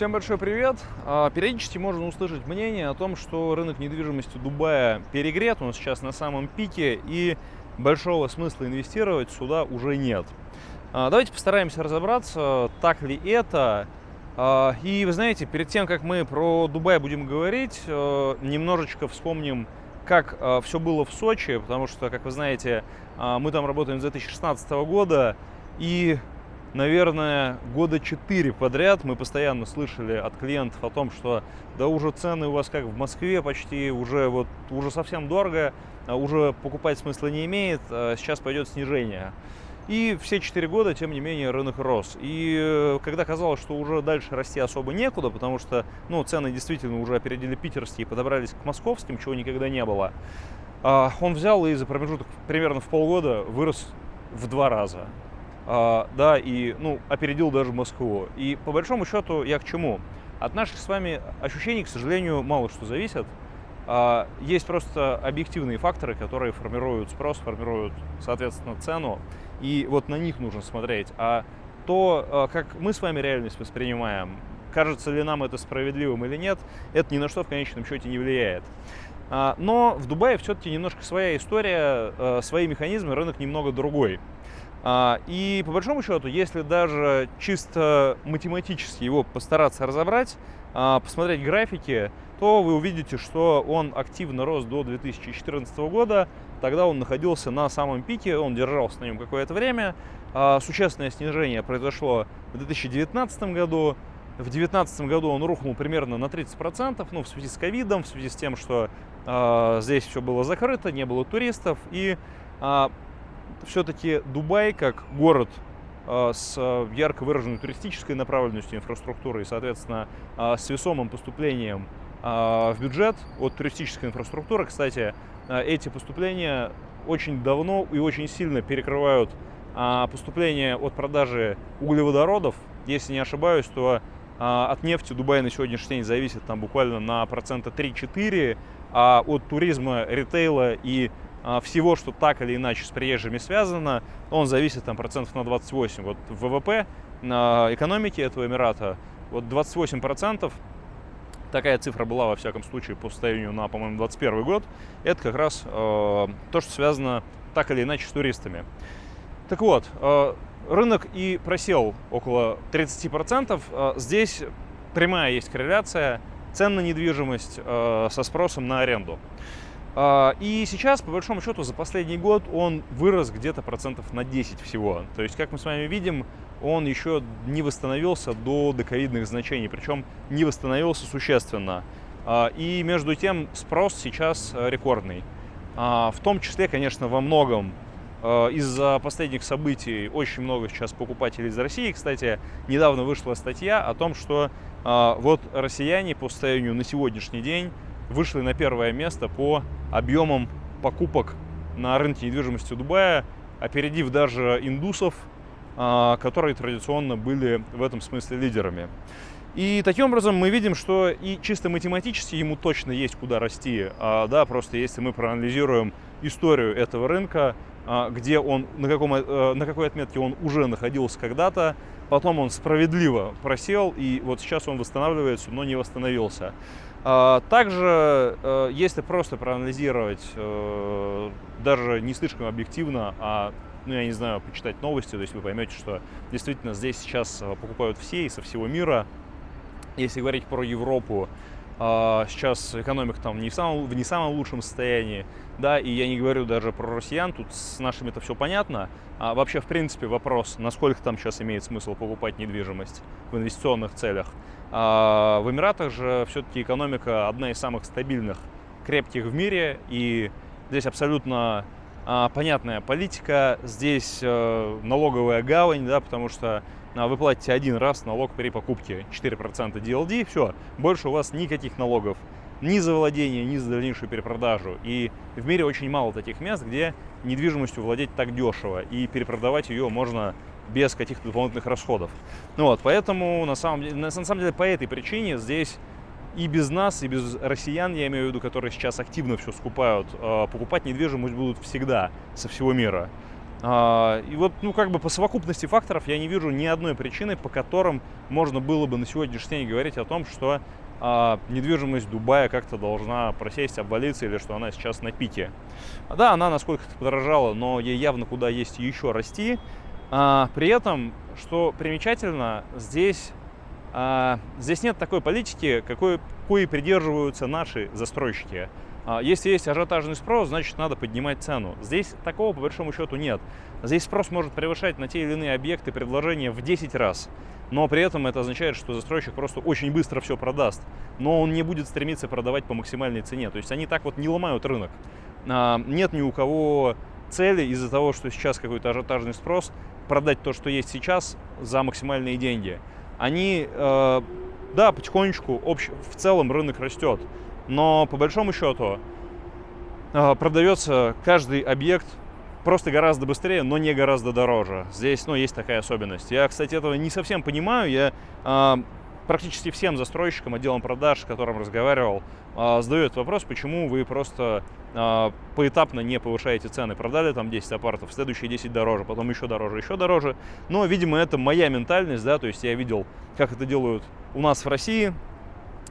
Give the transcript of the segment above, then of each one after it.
Всем большой привет! А, периодически можно услышать мнение о том, что рынок недвижимости Дубая перегрет, он сейчас на самом пике, и большого смысла инвестировать сюда уже нет. А, давайте постараемся разобраться, так ли это. А, и вы знаете, перед тем, как мы про Дубай будем говорить, немножечко вспомним, как все было в Сочи, потому что, как вы знаете, мы там работаем с 2016 года, и наверное, года четыре подряд мы постоянно слышали от клиентов о том, что да уже цены у вас как в Москве почти, уже вот уже совсем дорого, а уже покупать смысла не имеет, а сейчас пойдет снижение. И все четыре года, тем не менее, рынок рос. И э, когда казалось, что уже дальше расти особо некуда, потому что ну, цены действительно уже опередили питерские, подобрались к московским, чего никогда не было, а, он взял и за промежуток примерно в полгода вырос в два раза. А, да, и, ну, опередил даже Москву. И по большому счету я к чему? От наших с вами ощущений, к сожалению, мало что зависит. А, есть просто объективные факторы, которые формируют спрос, формируют, соответственно, цену, и вот на них нужно смотреть. А то, а, как мы с вами реальность воспринимаем, кажется ли нам это справедливым или нет, это ни на что в конечном счете не влияет. Но в Дубае все-таки немножко своя история, свои механизмы, рынок немного другой. А, и по большому счету, если даже чисто математически его постараться разобрать, а, посмотреть графики, то вы увидите, что он активно рос до 2014 года. Тогда он находился на самом пике, он держался на нем какое-то время. А, существенное снижение произошло в 2019 году. В 2019 году он рухнул примерно на 30%, ну, в связи с ковидом, в связи с тем, что э, здесь все было закрыто, не было туристов. И все-таки Дубай как город а, с а, ярко выраженной туристической направленностью инфраструктуры и, соответственно, а, с весомым поступлением в бюджет от туристической инфраструктуры. Кстати, эти поступления очень давно и очень сильно перекрывают поступления от продажи углеводородов. Если не ошибаюсь, то от нефти Дубай на сегодняшний день зависит там буквально на процента 3-4, а от туризма, ритейла и всего, что так или иначе с приезжими связано, он зависит там процентов на 28. Вот ВВП на экономике этого Эмирата, вот 28 процентов, такая цифра была во всяком случае по состоянию на, по-моему, 21 год, это как раз э, то, что связано так или иначе с туристами. Так вот, э, рынок и просел около 30%. Э, здесь прямая есть корреляция цен на недвижимость э, со спросом на аренду. А, и сейчас, по большому счету, за последний год он вырос где-то процентов на 10 всего. То есть, как мы с вами видим, он еще не восстановился до доковидных значений, причем не восстановился существенно. А, и между тем спрос сейчас э, рекордный. А, в том числе, конечно, во многом из-за последних событий очень много сейчас покупателей из России. Кстати, недавно вышла статья о том, что вот россияне по состоянию на сегодняшний день вышли на первое место по объемам покупок на рынке недвижимости Дубая, опередив даже индусов, которые традиционно были в этом смысле лидерами. И таким образом мы видим, что и чисто математически ему точно есть куда расти. А, да, просто если мы проанализируем историю этого рынка, а, где он, на, каком, э, на какой отметке он уже находился когда-то, потом он справедливо просел, и вот сейчас он восстанавливается, но не восстановился. А, также, э, если просто проанализировать, э, даже не слишком объективно, а, ну, я не знаю, почитать новости, то есть вы поймете, что действительно здесь сейчас э, покупают все и со всего мира. Если говорить про Европу, а, сейчас экономика там не в, самом, в не самом лучшем состоянии, да, и я не говорю даже про россиян, тут с нашими это все понятно. А вообще, в принципе, вопрос, насколько там сейчас имеет смысл покупать недвижимость в инвестиционных целях. А в Эмиратах же все-таки экономика одна из самых стабильных, крепких в мире, и здесь абсолютно а, понятная политика, здесь а, налоговая гавань, да, потому что а, вы платите один раз налог при покупке 4% DLD, все, больше у вас никаких налогов ни за владение, ни за дальнейшую перепродажу. И в мире очень мало таких мест, где недвижимостью владеть так дешево, и перепродавать ее можно без каких-то дополнительных расходов. Ну вот, поэтому на самом деле, на самом деле по этой причине здесь и без нас, и без россиян, я имею в виду, которые сейчас активно все скупают, а, покупать недвижимость будут всегда со всего мира. А, и вот, ну, как бы по совокупности факторов я не вижу ни одной причины, по которым можно было бы на сегодняшний день говорить о том, что а, недвижимость Дубая как-то должна просесть, обвалиться или что она сейчас на пике. Да, она насколько-то подорожала, но ей явно куда есть еще расти. При этом, что примечательно, здесь, здесь нет такой политики, какой, какой придерживаются наши застройщики. А, если есть ажиотажный спрос, значит надо поднимать цену. Здесь такого по большому счету нет. Здесь спрос может превышать на те или иные объекты предложения в 10 раз. Но при этом это означает, что застройщик просто очень быстро все продаст. Но он не будет стремиться продавать по максимальной цене. То есть они так вот не ломают рынок. А, нет ни у кого цели из-за того, что сейчас какой-то ажиотажный спрос, продать то, что есть сейчас за максимальные деньги. Они, э, да, потихонечку общ, в целом рынок растет но по большому счету а, продается каждый объект просто гораздо быстрее, но не гораздо дороже. Здесь, ну, есть такая особенность. Я, кстати, этого не совсем понимаю. Я э, практически всем застройщикам, отделам продаж, с которым разговаривал, э, задаю этот вопрос, почему вы просто э, поэтапно не повышаете цены. Продали там 10 апартов, следующие 10 дороже, потом еще дороже, еще дороже. Но, видимо, это моя ментальность, да, то есть я видел, как это делают у нас в России.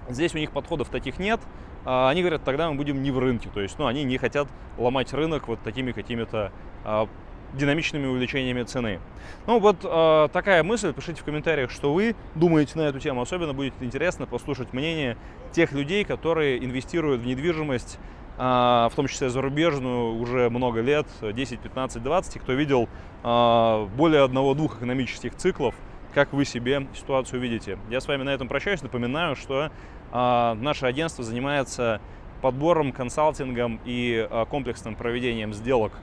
Здесь у них подходов таких нет. А, они говорят, тогда мы будем не в рынке. То есть, ну, они не хотят ломать рынок вот такими какими-то а, динамичными увеличениями цены. Ну, вот э, такая мысль. Пишите в комментариях, что вы думаете на эту тему. Особенно будет интересно послушать мнение тех людей, которые инвестируют в недвижимость, э, в том числе зарубежную, уже много лет, 10, 15, 20, и кто видел э, более одного-двух экономических циклов, как вы себе ситуацию видите. Я с вами на этом прощаюсь. Напоминаю, что а, наше агентство занимается подбором, консалтингом и а, комплексным проведением сделок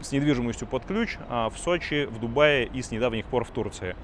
с недвижимостью под ключ а, в Сочи, в Дубае и с недавних пор в Турции.